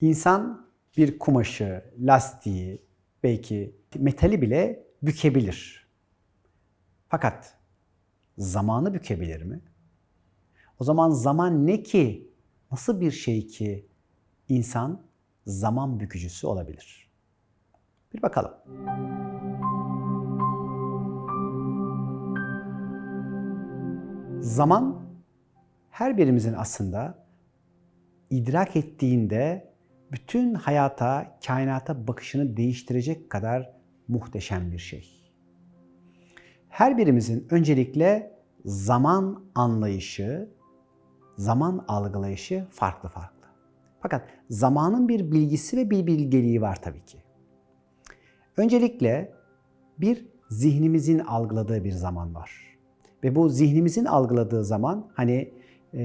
İnsan bir kumaşı, lastiği, belki metali bile bükebilir. Fakat zamanı bükebilir mi? O zaman zaman ne ki? Nasıl bir şey ki insan zaman bükücüsü olabilir? Bir bakalım. Zaman her birimizin aslında idrak ettiğinde bütün hayata, kainata bakışını değiştirecek kadar muhteşem bir şey. Her birimizin öncelikle zaman anlayışı, zaman algılayışı farklı farklı. Fakat zamanın bir bilgisi ve bir bilgeliği var tabii ki. Öncelikle bir zihnimizin algıladığı bir zaman var. Ve bu zihnimizin algıladığı zaman hani e,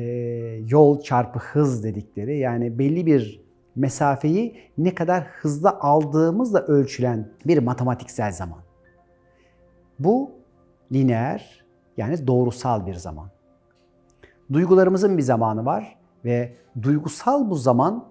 yol çarpı hız dedikleri yani belli bir mesafeyi ne kadar hızlı aldığımızla ölçülen bir matematiksel zaman. Bu lineer yani doğrusal bir zaman. Duygularımızın bir zamanı var ve duygusal bu zaman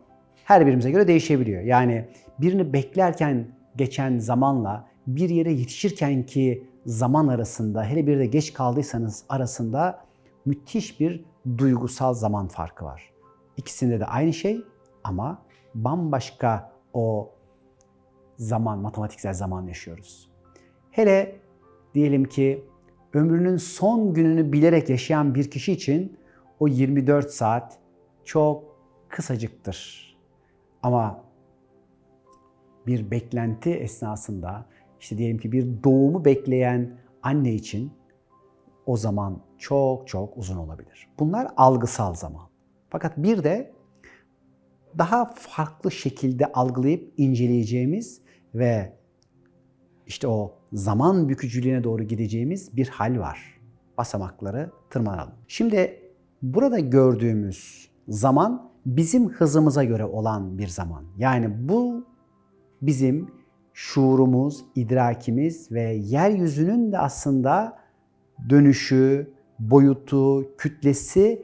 her birimize göre değişebiliyor. Yani birini beklerken geçen zamanla bir yere yetişirken ki zaman arasında hele bir de geç kaldıysanız arasında müthiş bir duygusal zaman farkı var. İkisinde de aynı şey ama bambaşka o zaman, matematiksel zaman yaşıyoruz. Hele diyelim ki ömrünün son gününü bilerek yaşayan bir kişi için o 24 saat çok kısacıktır. Ama bir beklenti esnasında işte diyelim ki bir doğumu bekleyen anne için o zaman çok çok uzun olabilir. Bunlar algısal zaman. Fakat bir de daha farklı şekilde algılayıp inceleyeceğimiz ve işte o zaman bükücülüğüne doğru gideceğimiz bir hal var. Basamakları tırmanalım. Şimdi burada gördüğümüz zaman bizim hızımıza göre olan bir zaman. Yani bu bizim şuurumuz, idrakimiz ve yeryüzünün de aslında dönüşü, boyutu, kütlesi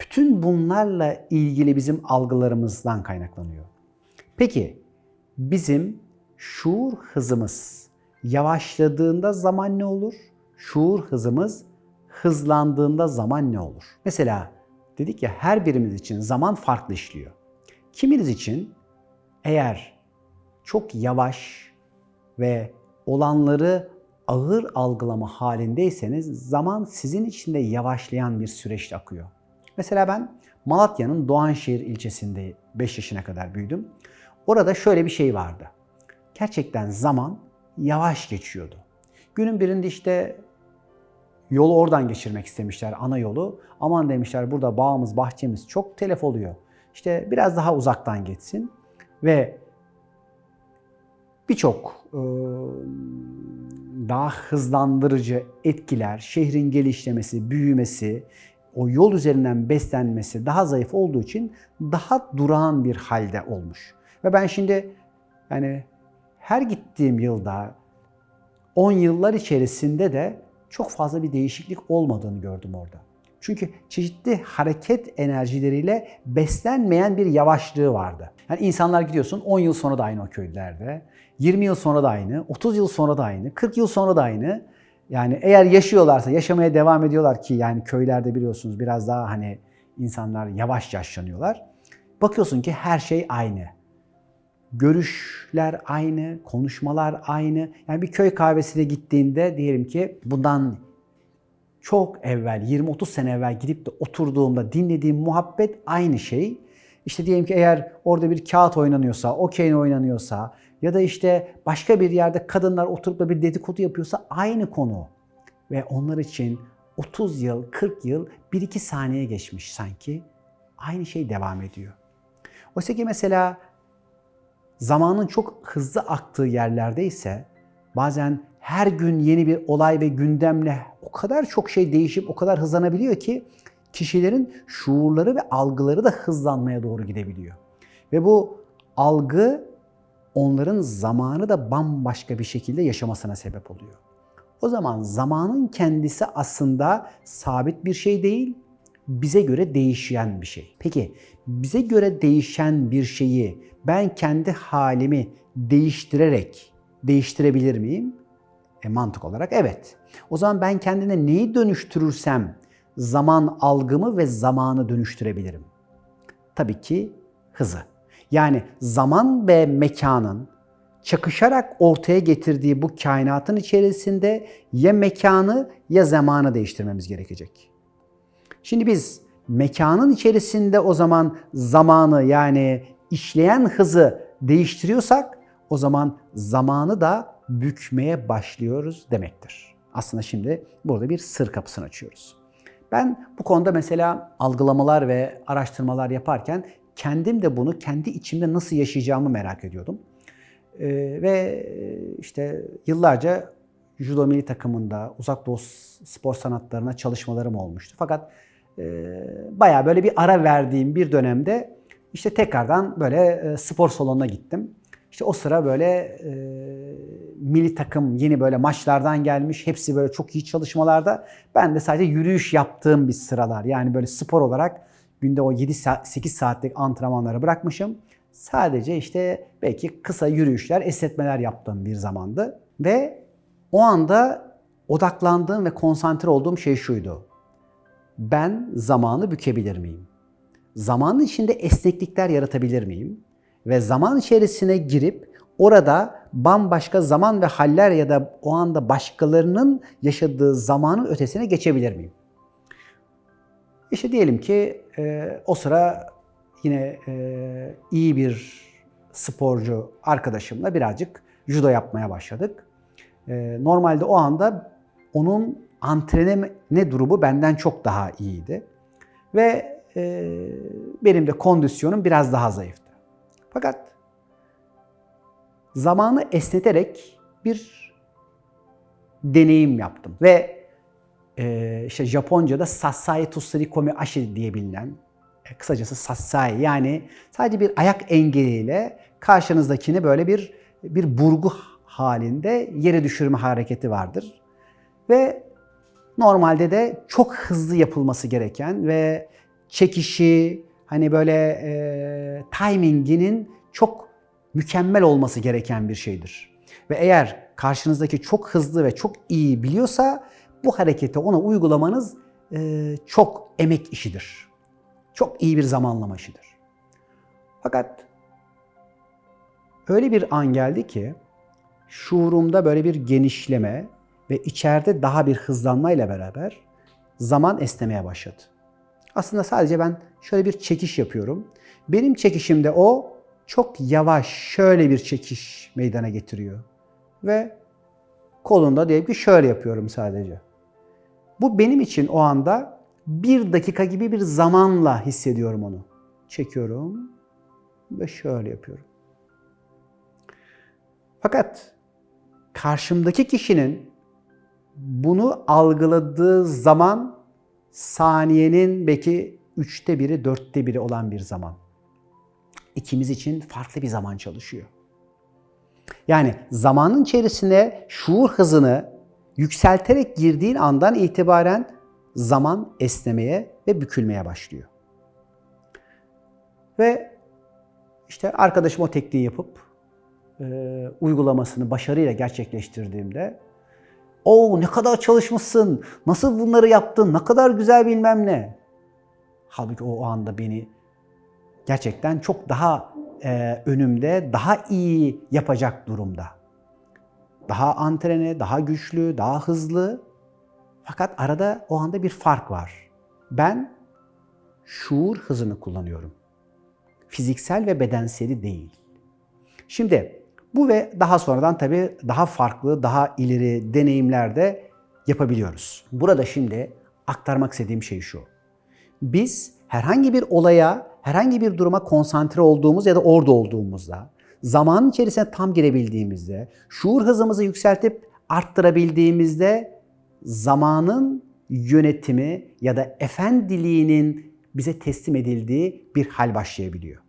bütün bunlarla ilgili bizim algılarımızdan kaynaklanıyor. Peki bizim şuur hızımız yavaşladığında zaman ne olur? Şuur hızımız hızlandığında zaman ne olur? Mesela dedik ya her birimiz için zaman farklı işliyor. Kiminiz için eğer çok yavaş ve olanları ağır algılama halindeyseniz zaman sizin için de yavaşlayan bir süreçte akıyor. Mesela ben Malatya'nın Doğanşehir ilçesinde 5 yaşına kadar büyüdüm. Orada şöyle bir şey vardı. Gerçekten zaman yavaş geçiyordu. Günün birinde işte yolu oradan geçirmek istemişler, ana yolu. Aman demişler burada bağımız, bahçemiz çok telef oluyor. İşte biraz daha uzaktan geçsin. Ve birçok daha hızlandırıcı etkiler, şehrin gelişmesi, büyümesi, o yol üzerinden beslenmesi daha zayıf olduğu için daha durağan bir halde olmuş. Ve ben şimdi yani her gittiğim yılda 10 yıllar içerisinde de çok fazla bir değişiklik olmadığını gördüm orada. Çünkü çeşitli hareket enerjileriyle beslenmeyen bir yavaşlığı vardı. Yani insanlar gidiyorsun 10 yıl sonra da aynı o köylerde, 20 yıl sonra da aynı, 30 yıl sonra da aynı, 40 yıl sonra da aynı. Yani eğer yaşıyorlarsa, yaşamaya devam ediyorlar ki yani köylerde biliyorsunuz biraz daha hani insanlar yavaş yaşlanıyorlar. Bakıyorsun ki her şey aynı. Görüşler aynı, konuşmalar aynı. Yani bir köy kahvesine gittiğinde diyelim ki bundan çok evvel, 20-30 sene evvel gidip de oturduğumda dinlediğim muhabbet aynı şey. İşte diyelim ki eğer orada bir kağıt oynanıyorsa, okey oynanıyorsa ya da işte başka bir yerde kadınlar oturup da bir dedikodu yapıyorsa aynı konu. Ve onlar için 30 yıl, 40 yıl, 1-2 saniye geçmiş sanki. Aynı şey devam ediyor. Oysa ki mesela zamanın çok hızlı aktığı yerlerde ise bazen her gün yeni bir olay ve gündemle o kadar çok şey değişip o kadar hızlanabiliyor ki kişilerin şuurları ve algıları da hızlanmaya doğru gidebiliyor. Ve bu algı onların zamanı da bambaşka bir şekilde yaşamasına sebep oluyor. O zaman zamanın kendisi aslında sabit bir şey değil, bize göre değişen bir şey. Peki bize göre değişen bir şeyi ben kendi halimi değiştirerek değiştirebilir miyim? E, mantık olarak evet. O zaman ben kendine neyi dönüştürürsem zaman algımı ve zamanı dönüştürebilirim. Tabii ki hızı. Yani zaman ve mekanın çakışarak ortaya getirdiği bu kainatın içerisinde ya mekanı ya zamanı değiştirmemiz gerekecek. Şimdi biz mekanın içerisinde o zaman zamanı yani işleyen hızı değiştiriyorsak o zaman zamanı da bükmeye başlıyoruz demektir. Aslında şimdi burada bir sır kapısını açıyoruz. Ben bu konuda mesela algılamalar ve araştırmalar yaparken kendim de bunu kendi içimde nasıl yaşayacağımı merak ediyordum. Ee, ve işte yıllarca judo milli takımında uzak doğu spor sanatlarına çalışmalarım olmuştu. Fakat e, bayağı böyle bir ara verdiğim bir dönemde işte tekrardan böyle e, spor salonuna gittim. İşte o sıra böyle e, milli takım yeni böyle maçlardan gelmiş. Hepsi böyle çok iyi çalışmalarda. Ben de sadece yürüyüş yaptığım bir sıralar. Yani böyle spor olarak günde o 7-8 saatlik antrenmanları bırakmışım. Sadece işte belki kısa yürüyüşler, esnetmeler yaptığım bir zamandı. Ve o anda odaklandığım ve konsantre olduğum şey şuydu. Ben zamanı bükebilir miyim? Zamanın içinde esneklikler yaratabilir miyim? Ve zaman içerisine girip orada bambaşka zaman ve haller ya da o anda başkalarının yaşadığı zamanın ötesine geçebilir miyim? İşte diyelim ki e, o sıra yine e, iyi bir sporcu arkadaşımla birazcık judo yapmaya başladık. E, normalde o anda onun antrenme durumu benden çok daha iyiydi. Ve e, benim de kondisyonum biraz daha zayıftı. Fakat zamanı esneterek bir deneyim yaptım ve e, işte Japonca'da Sasai Tussuri Komi Ashi diye bilinen e, kısacası Sasai yani sadece bir ayak engeliyle karşınızdakini böyle bir bir burgu halinde yere düşürme hareketi vardır. Ve normalde de çok hızlı yapılması gereken ve çekişi, hani böyle e, timinginin çok mükemmel olması gereken bir şeydir. Ve eğer karşınızdaki çok hızlı ve çok iyi biliyorsa bu hareketi ona uygulamanız e, çok emek işidir. Çok iyi bir zamanlama işidir. Fakat öyle bir an geldi ki şuurumda böyle bir genişleme ve içeride daha bir hızlanmayla beraber zaman esnemeye başladı. Aslında sadece ben şöyle bir çekiş yapıyorum. Benim çekişimde o çok yavaş şöyle bir çekiş meydana getiriyor. Ve kolunda diyelim ki şöyle yapıyorum sadece. Bu benim için o anda bir dakika gibi bir zamanla hissediyorum onu. Çekiyorum ve şöyle yapıyorum. Fakat karşımdaki kişinin bunu algıladığı zaman saniyenin belki üçte biri, dörtte biri olan bir zaman. İkimiz için farklı bir zaman çalışıyor. Yani zamanın içerisine şuur hızını yükselterek girdiğin andan itibaren zaman esnemeye ve bükülmeye başlıyor. Ve işte arkadaşım o tekniği yapıp e, uygulamasını başarıyla gerçekleştirdiğimde o ne kadar çalışmışsın, nasıl bunları yaptın, ne kadar güzel bilmem ne. Halbuki o anda beni gerçekten çok daha e, önümde, daha iyi yapacak durumda. Daha antrene, daha güçlü, daha hızlı. Fakat arada o anda bir fark var. Ben şuur hızını kullanıyorum. Fiziksel ve bedenseli değil. Şimdi bu ve daha sonradan tabii daha farklı, daha ileri deneyimler de yapabiliyoruz. Burada şimdi aktarmak istediğim şey şu. Biz herhangi bir olaya, herhangi bir duruma konsantre olduğumuz ya da orada olduğumuzda, zamanın içerisine tam girebildiğimizde, şuur hızımızı yükseltip arttırabildiğimizde zamanın yönetimi ya da efendiliğinin bize teslim edildiği bir hal başlayabiliyor.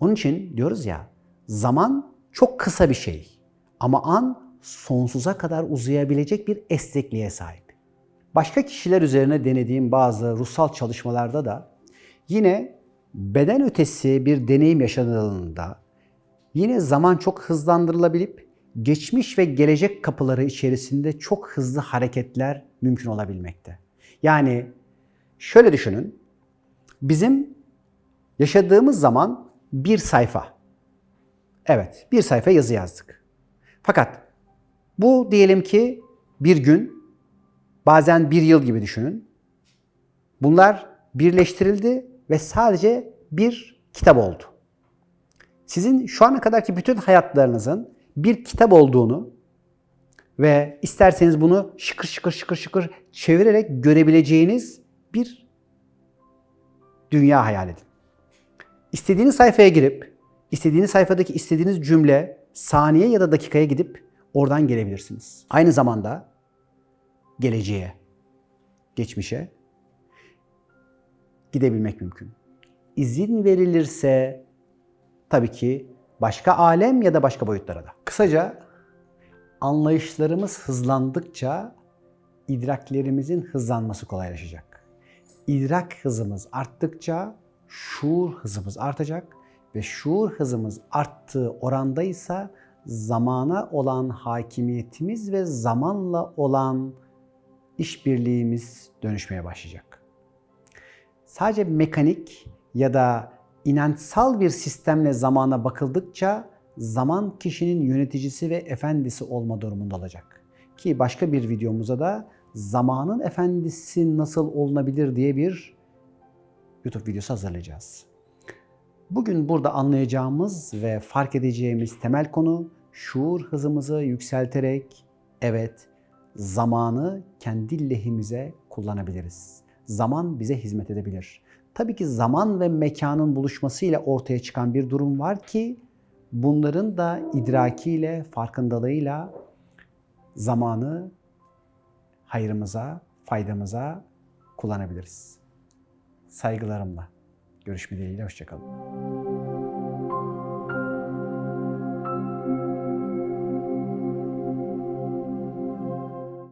Onun için diyoruz ya, zaman çok kısa bir şey ama an sonsuza kadar uzayabilecek bir esnekliğe sahip. Başka kişiler üzerine denediğim bazı ruhsal çalışmalarda da yine beden ötesi bir deneyim yaşanıldığında yine zaman çok hızlandırılabilip geçmiş ve gelecek kapıları içerisinde çok hızlı hareketler mümkün olabilmekte. Yani şöyle düşünün. Bizim yaşadığımız zaman bir sayfa. Evet, bir sayfa yazı yazdık. Fakat bu diyelim ki bir gün, bazen bir yıl gibi düşünün. Bunlar birleştirildi ve sadece bir kitap oldu. Sizin şu ana kadarki bütün hayatlarınızın bir kitap olduğunu ve isterseniz bunu şıkır şıkır şıkır şıkır çevirerek görebileceğiniz bir dünya hayal edin. İstediğiniz sayfaya girip, istediğiniz sayfadaki istediğiniz cümle saniye ya da dakikaya gidip oradan gelebilirsiniz. Aynı zamanda geleceğe, geçmişe gidebilmek mümkün. İzin verilirse tabii ki başka alem ya da başka boyutlara da. Kısaca anlayışlarımız hızlandıkça idraklerimizin hızlanması kolaylaşacak. İdrak hızımız arttıkça şuur hızımız artacak ve şuur hızımız arttığı orandaysa zamana olan hakimiyetimiz ve zamanla olan işbirliğimiz dönüşmeye başlayacak. Sadece mekanik ya da inançsal bir sistemle zamana bakıldıkça zaman kişinin yöneticisi ve efendisi olma durumunda olacak. Ki başka bir videomuzda da zamanın efendisi nasıl olunabilir diye bir YouTube videosu hazırlayacağız. Bugün burada anlayacağımız ve fark edeceğimiz temel konu şuur hızımızı yükselterek evet zamanı kendi lehimize kullanabiliriz. Zaman bize hizmet edebilir. Tabii ki zaman ve mekanın buluşmasıyla ortaya çıkan bir durum var ki bunların da idrakiyle, farkındalığıyla zamanı hayrımıza, faydamıza kullanabiliriz. Saygılarımla. Görüşme dileğiyle, hoşçakalın.